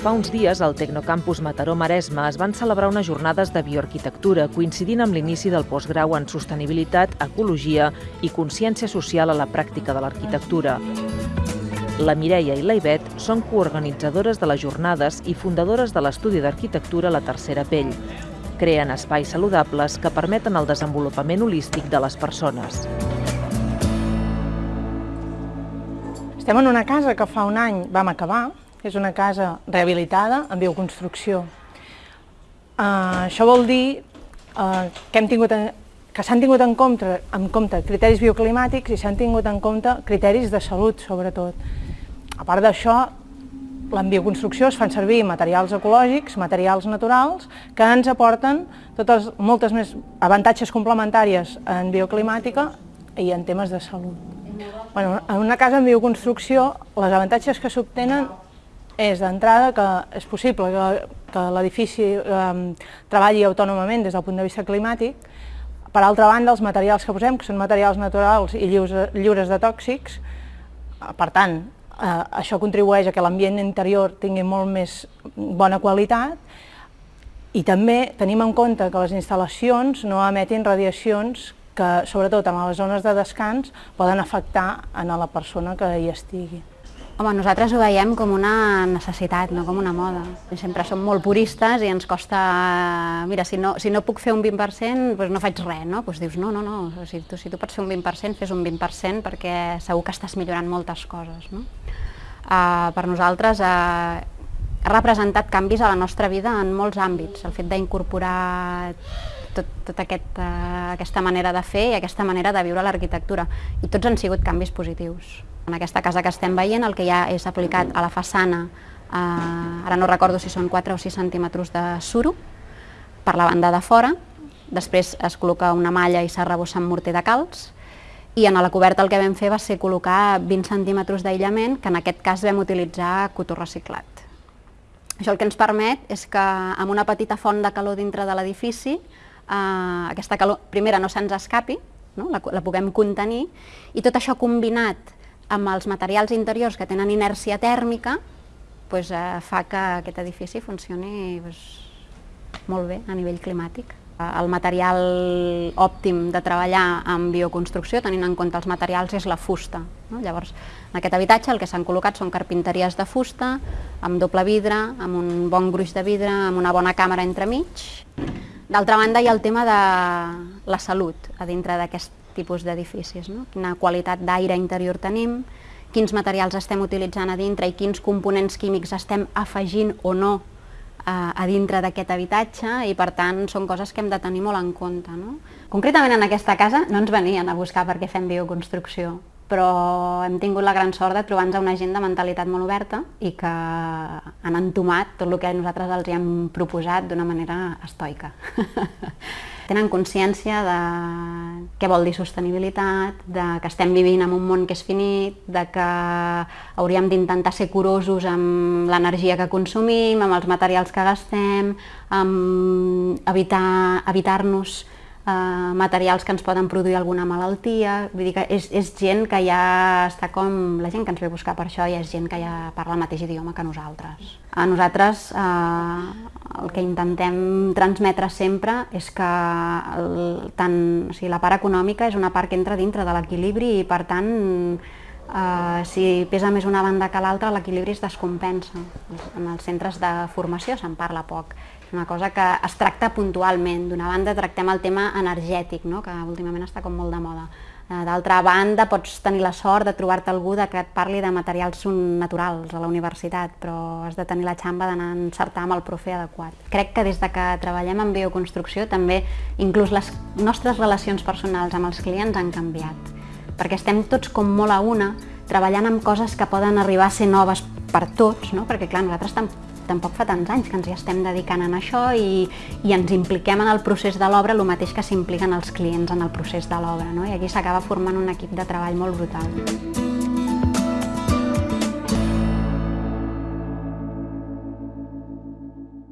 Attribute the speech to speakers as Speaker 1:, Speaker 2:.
Speaker 1: Fa uns dies, al Tecnocampus Mataró Maresme es van celebrar unes jornades de bioarquitectura coincidint amb l'inici del postgrau en sostenibilitat, ecologia i consciència social a la pràctica de l'arquitectura. La Mireia i la Ivet són coorganitzadores de les jornades i fundadores de l'estudi d'arquitectura La Tercera Pell. Creen espais saludables que permeten el desenvolupament holístic de les persones.
Speaker 2: Estem en una casa que fa un any vam acabar, és una casa rehabilitada en bioconstrucció. Uh, això vol dir uh, que hem tingut en, que s'han tingut en compte, en compte criteris bioclimàtics i s'han tingut en compte criteris de salut, sobretot. A part d'això, en bioconstrucció es fan servir materials ecològics, materials naturals, que ens aporten totes, moltes més avantatges complementàries en bioclimàtica i en temes de salut. Bueno, en una casa en bioconstrucció, els avantatges que s'obtenen és d'entrada que és possible que, que l'edifici eh, treballi autònomament des del punt de vista climàtic, per altra banda, els materials que posem, que són materials naturals i lliures, lliures de tòxics, per tant, eh, això contribueix a que l'ambient interior tingui molt més bona qualitat i també tenim en compte que les instal·lacions no emetin radiacions que, sobretot en les zones de descans, poden afectar a la persona que hi estigui.
Speaker 3: Home, nosaltres ho veiem com una necessitat, no com una moda. Sempre som molt puristes i ens costa... Mira, si no, si no puc fer un 20%, doncs no faig res, no? Doncs dius, no, no, no, si tu, si tu pots fer un 20%, fes un 20% perquè segur que estàs millorant moltes coses, no? Uh, per nosaltres uh, ha representat canvis a la nostra vida en molts àmbits. El fet d'incorporar tot, tot aquest, uh, aquesta manera de fer i aquesta manera de viure l'arquitectura. I tots han sigut canvis positius. En aquesta casa que estem veient el que ja és aplicat a la façana, eh, ara no recordo si són 4 o 6 centímetres de suro, per la banda de fora, després es col·loca una malla i s'arrebossa amb morter de calç, i en la coberta el que vam fer va ser col·locar 20 centímetres d'aïllament, que en aquest cas vam utilitzar cotó reciclat. Això el que ens permet és que amb una petita font de calor dintre de l'edifici, eh, aquesta calor, primera, no se'ns escapi, no? La, la puguem contenir, i tot això combinat amb els materials interiors que tenen inèrcia tèrmica, doncs, eh, fa que aquest edifici funcioni doncs, molt bé a nivell climàtic. El material òptim de treballar amb bioconstrucció, tenint en compte els materials, és la fusta. No? Llavors, en aquest habitatge el que s'han col·locat són carpinteries de fusta, amb doble vidre, amb un bon gruix de vidre, amb una bona càmera entremig. D'altra banda, hi ha el tema de la salut a dintre d'aquest tipus d'edificis, no? quina qualitat d'aire interior tenim, quins materials estem utilitzant a dintre i quins components químics estem afegint o no a, a dintre d'aquest habitatge i per tant són coses que hem de tenir molt en compte. No? Concretament en aquesta casa no ens venien a buscar perquè fem bioconstrucció, però hem tingut la gran sort de trobar-nos una gent de mentalitat molt oberta i que han entomat tot el que nosaltres els hem proposat d'una manera estoica. tenen consciència de què vol dir sostenibilitat, de que estem vivint en un món que és finit, de que hauríem d'intentar ser curosos amb l'energia que consumim, amb els materials que gastem, amb evitar-nos evitar eh, materials que ens poden produir alguna malaltia, vull dir que és, és gent que ja està com, la gent que ens ve a buscar per això ja és gent que ja parla el mateix idioma que nosaltres. A nosaltres eh, el que intentem transmetre sempre és que el, tant, o sigui, la part econòmica és una part que entra dintre de l'equilibri i per tant eh, si pesa més una banda que l'altra l'equilibri es descompensa. En els centres de formació se'n parla poc una cosa que es tracta puntualment. D'una banda tractem el tema energètic, no? que últimament està com molt de moda. Eh, d'altra banda, pots tenir la sort de trobar-te algú que et parli de materials naturals a la universitat, però has de tenir la xamba d'anar a encertar amb el profe adequat. Crec que des de que treballem en bioconstrucció també inclús les nostres relacions personals amb els clients han canviat, perquè estem tots com molt a una, treballant amb coses que poden arribar a ser noves per tots, no? perquè clar, nosaltres tampoc fa tants anys que ens hi estem dedicant en això i, i ens impliquem en el procés de l'obra el mateix que s'impliquen els clients en el procés de l'obra, no? i aquí s'acaba formant un equip de treball molt brutal.